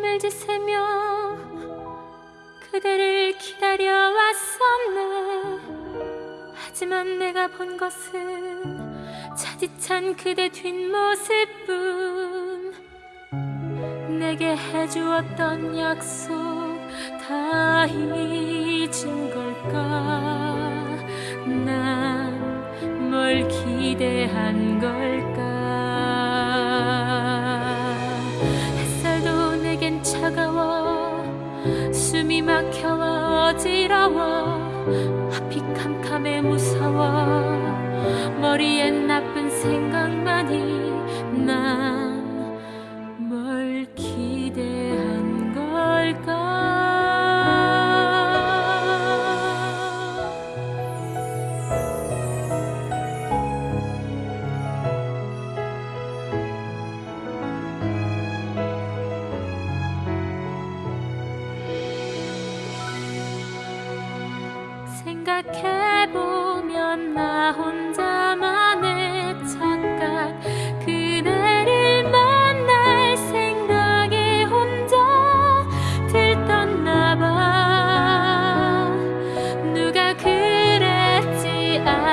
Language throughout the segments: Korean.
밤을 지새며 그대를 기다려왔었네. 하지만 내가 본 것은 차디찬 그대 뒷모습뿐. 내게 해주었던 약속 다 잊은 걸까? 난 뭘 기대한 걸 어지러워. 앞이 캄캄해 무서워. 머리엔 나쁜 생각만이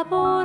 sabor.